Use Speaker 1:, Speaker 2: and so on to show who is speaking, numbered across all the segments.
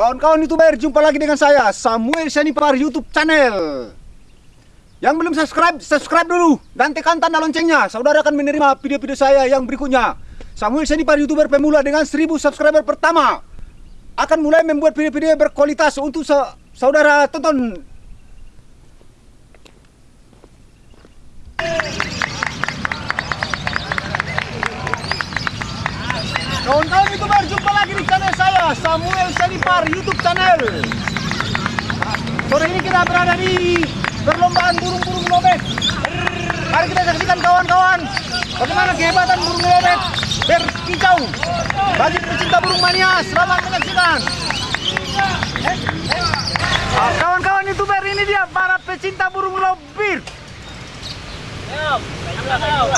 Speaker 1: Kawan-kawan youtuber, jumpa lagi dengan saya Samuel Senipar YouTube channel. Yang belum subscribe, subscribe dulu. Dan tekan tanda loncengnya. Saudara akan menerima video-video saya yang berikutnya. Samuel Senipar youtuber pemula dengan 1000 subscriber pertama Akan mulai membuat video-video berkualitas untuk sa saudara tonton. Kawan-kawan youtuber, jumpa lagi di channel saya Samuel Senipar YouTube channel. Sore ini kita berada di perlombaan burung-burung lobet. Mari kita saksikan kawan-kawan Bagaimana kehebatan burung lobet berkicau. Bagi pecinta burung mania, selamat menyaksikan. Ah, Kawan-kawan youtuber ini dia para pecinta burung lobit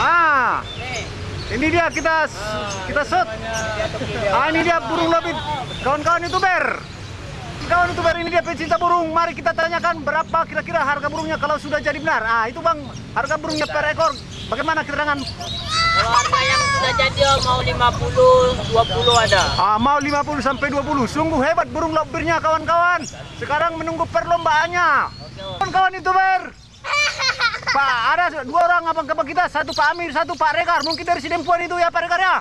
Speaker 1: Ah, ini dia kita kita shot. Ah ini dia burung lobit. Kawan-kawan youtuber. Kawan youtuber ini dia pecinta burung. Mari kita tanyakan berapa kira-kira harga burungnya kalau sudah jadi benar. Ah itu bang harga burungnya per ekor. Bagaimana keterangan?
Speaker 2: Kalau harga yang sudah jadi oh, mau 50, 20 ada.
Speaker 1: Ah mau 50 sampai 20. Sungguh hebat burung lobirnya kawan-kawan. Sekarang menunggu perlombaannya. Kawan-kawan youtuber. Pak, ada dua orang abang-abang kita, satu Pak Amir, satu Pak Rekar. Mungkin dari Sidempuan itu ya Pak Rekar ya.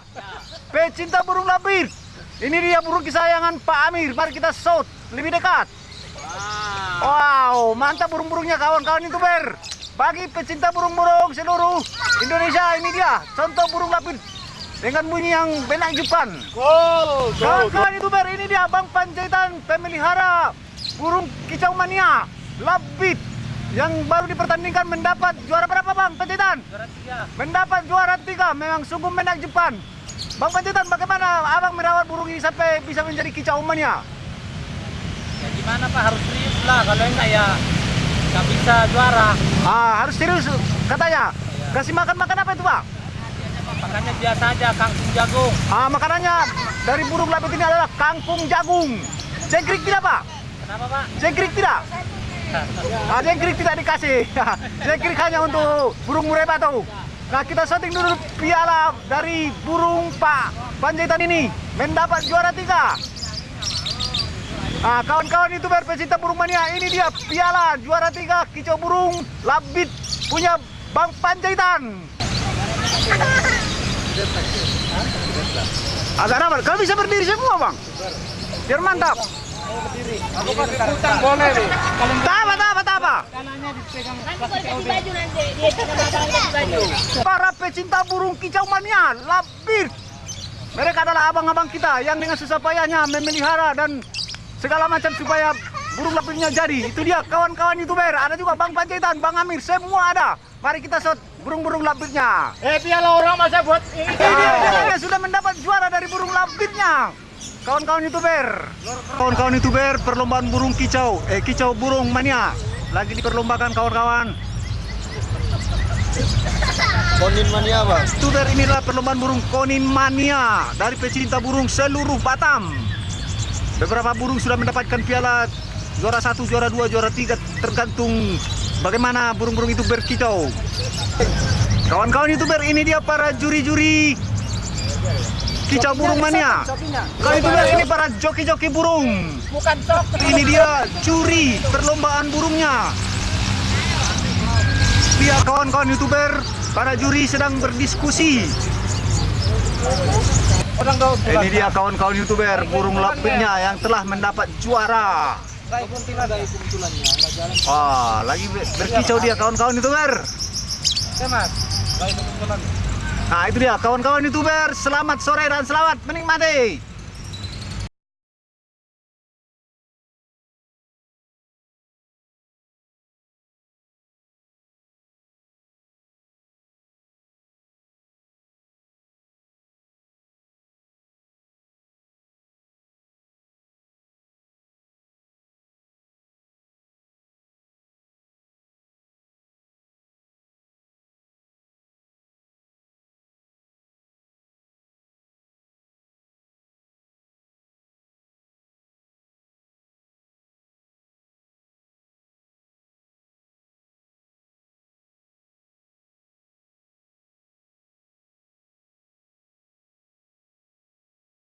Speaker 1: Pecinta burung labir. Ini dia burung kesayangan Pak Amir. Mari kita shoot lebih dekat. Wow, mantap burung-burungnya kawan-kawan itu ber. Bagi pecinta burung-burung seluruh Indonesia ini dia contoh burung lapis dengan bunyi yang menakjubkan. Kawan-kawan itu ber, ini dia Bang Panjaitan pemelihara burung kicau mania labit yang baru dipertandingkan mendapat juara berapa Bang Panjaitan?
Speaker 2: Juara tiga.
Speaker 1: Mendapat juara tiga memang sungguh menakjubkan. Bang Panjaitan bagaimana abang merawat burung ini sampai bisa menjadi kicau mania?
Speaker 2: Ya gimana Pak harus serius lah kalau enggak ya nggak bisa juara.
Speaker 1: Ah, harus serius katanya. Kasih makan makan apa itu, Pak?
Speaker 2: Makanya biasa aja kangkung jagung.
Speaker 1: Ah, makanannya dari burung labit ini adalah kangkung jagung. Jengkrik tidak, Pak?
Speaker 2: Kenapa Pak?
Speaker 1: Jengkrik tidak? Ah, jengkrik tidak dikasih. jengkrik hanya untuk burung mureba tuh. Nah, kita setting dulu piala dari burung Pak Panjaitan ini mendapat juara tiga. Ah, kawan-kawan youtuber pecinta burung mania, ini dia piala juara tiga kicau burung labit punya Bang Panjaitan. Agak rapat. Kalau bisa berdiri semua, Bang. Biar mantap.
Speaker 2: Aku boleh nih.
Speaker 1: Apa. Para pecinta burung kicau mania, labir. Mereka adalah abang-abang kita yang dengan susah payahnya memelihara dan segala macam supaya burung lapirnya jadi. Itu dia kawan-kawan youtuber. Ada juga Bang Panjaitan, Bang Amir, semua ada. Mari kita shot burung-burung lapirnya.
Speaker 2: Eh piala orang masa buat ini.
Speaker 1: Ini dia, dia, dia sudah mendapat juara dari burung lapirnya. Kawan-kawan youtuber, kawan-kawan youtuber perlombaan burung kicau, eh kicau burung mania lagi diperlombakan kawan-kawan.
Speaker 3: Konin mania bang.
Speaker 1: Youtuber inilah perlombaan burung konin mania dari pecinta burung seluruh Batam. Beberapa burung sudah mendapatkan piala juara satu, juara dua, juara tiga tergantung bagaimana burung-burung itu berkicau. Kawan-kawan youtuber ini dia para juri-juri kicau burung mania. Kawan youtuber ini para joki-joki burung.
Speaker 2: Bukan sok.
Speaker 1: Ini dia juri perlombaan burungnya. Dia kawan-kawan youtuber, para juri sedang berdiskusi. Ini dia kawan-kawan youtuber burung lapitnya yang telah mendapat juara. Wah, lagi ber- berkicau dia kawan-kawan youtuber.
Speaker 2: Mas.
Speaker 1: Nah itu dia kawan-kawan youtuber, selamat sore dan selamat menikmati.